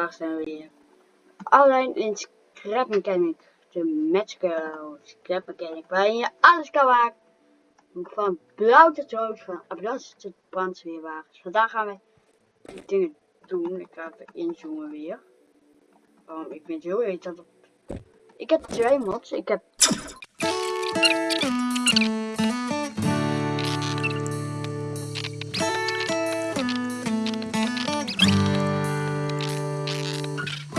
vandaag zijn we weer alleen in Scrap Mechanic, de Matchgirl Scrap Mechanic, waarin je alles kan maken. Van blauw tot rood, van ambulance tot brandweerwagens. Vandaag gaan we die dingen doen. Ik ga even inzoomen weer. Oh, ik vind het heel irritant. Ik heb twee mods. Ik heb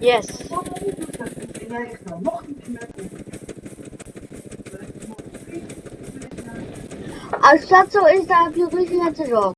Yes. Anstatt so ist da Biologie hat.